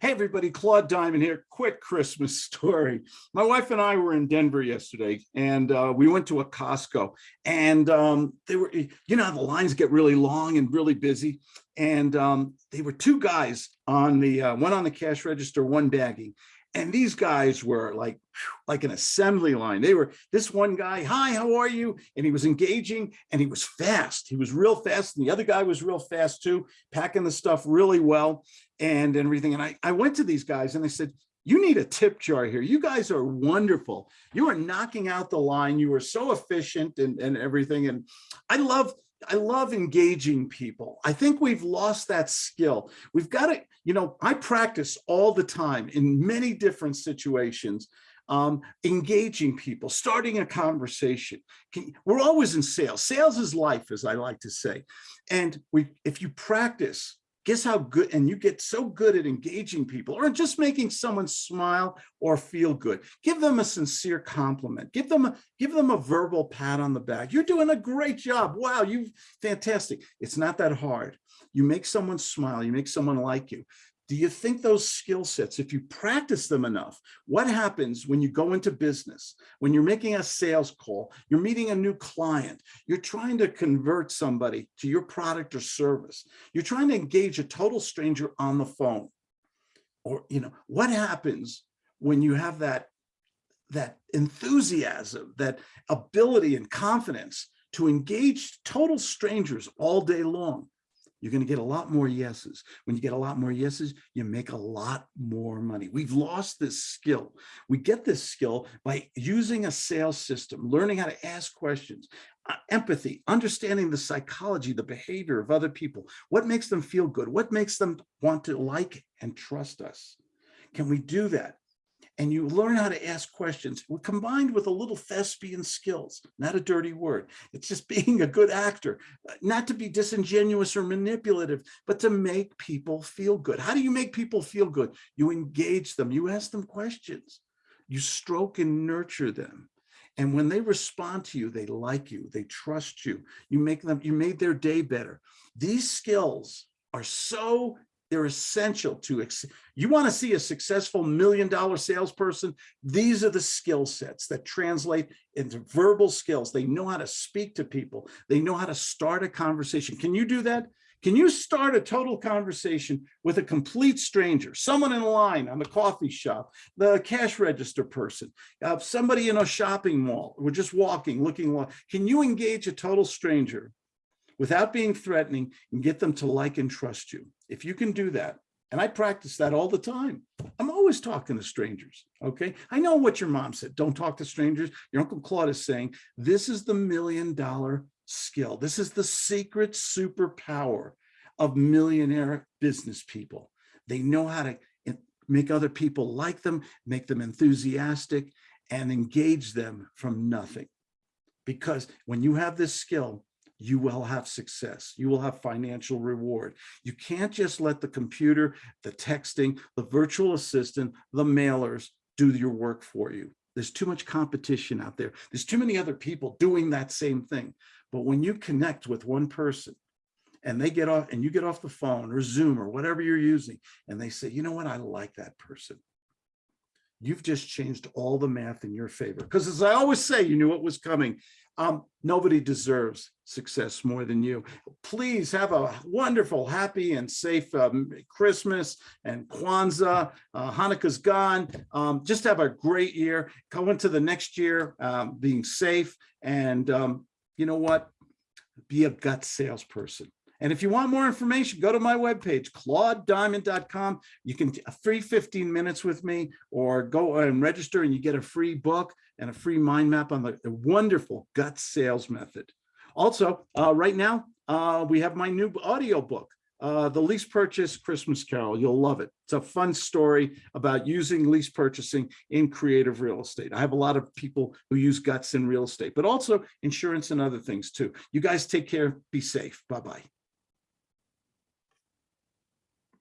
Hey, everybody, Claude Diamond here. Quick Christmas story. My wife and I were in Denver yesterday and uh, we went to a Costco and um, they were, you know, the lines get really long and really busy. And um, they were two guys on the, uh, one on the cash register, one bagging. And these guys were like, like an assembly line. They were this one guy, hi, how are you? And he was engaging and he was fast. He was real fast. And the other guy was real fast too, packing the stuff really well and everything. And I, I went to these guys and I said, you need a tip jar here. You guys are wonderful. You are knocking out the line. You are so efficient and, and everything. And I love I love engaging people. I think we've lost that skill. We've got to, you know, I practice all the time in many different situations, um, engaging people, starting a conversation. Can, We're always in sales. Sales is life, as I like to say. And we, if you practice guess how good, and you get so good at engaging people or just making someone smile or feel good. Give them a sincere compliment. Give them a, give them a verbal pat on the back. You're doing a great job. Wow, you fantastic. It's not that hard. You make someone smile, you make someone like you. Do you think those skill sets, if you practice them enough, what happens when you go into business, when you're making a sales call, you're meeting a new client, you're trying to convert somebody to your product or service, you're trying to engage a total stranger on the phone, or, you know, what happens when you have that, that enthusiasm, that ability and confidence to engage total strangers all day long? You're going to get a lot more yeses. When you get a lot more yeses, you make a lot more money. We've lost this skill. We get this skill by using a sales system, learning how to ask questions, uh, empathy, understanding the psychology, the behavior of other people, what makes them feel good, what makes them want to like and trust us. Can we do that? And you learn how to ask questions combined with a little thespian skills, not a dirty word. It's just being a good actor, uh, not to be disingenuous or manipulative, but to make people feel good. How do you make people feel good? You engage them, you ask them questions, you stroke and nurture them. And when they respond to you, they like you, they trust you, you make them, you made their day better. These skills are so they're essential to, you want to see a successful million dollar salesperson, these are the skill sets that translate into verbal skills. They know how to speak to people. They know how to start a conversation. Can you do that? Can you start a total conversation with a complete stranger, someone in line on the coffee shop, the cash register person, uh, somebody in a shopping mall, we're just walking, looking, can you engage a total stranger without being threatening and get them to like and trust you. If you can do that, and I practice that all the time. I'm always talking to strangers, okay? I know what your mom said, don't talk to strangers. Your Uncle Claude is saying, this is the million dollar skill. This is the secret superpower of millionaire business people. They know how to make other people like them, make them enthusiastic, and engage them from nothing. Because when you have this skill, you will have success. You will have financial reward. You can't just let the computer, the texting, the virtual assistant, the mailers do your work for you. There's too much competition out there. There's too many other people doing that same thing. But when you connect with one person and they get off and you get off the phone or Zoom or whatever you're using, and they say, you know what, I like that person. You've just changed all the math in your favor. Because as I always say, you knew it was coming. Um, nobody deserves success more than you. Please have a wonderful, happy, and safe um, Christmas and Kwanzaa. Uh, Hanukkah's gone. Um, just have a great year. Go into the next year um, being safe. And um, you know what? Be a gut salesperson. And if you want more information, go to my webpage, claudediamond.com. You can a free 15 minutes with me or go and register and you get a free book and a free mind map on the, the wonderful gut sales method. Also, uh, right now, uh, we have my new audio book, uh, The Lease Purchase Christmas Carol. You'll love it. It's a fun story about using lease purchasing in creative real estate. I have a lot of people who use guts in real estate, but also insurance and other things too. You guys take care. Be safe. Bye-bye.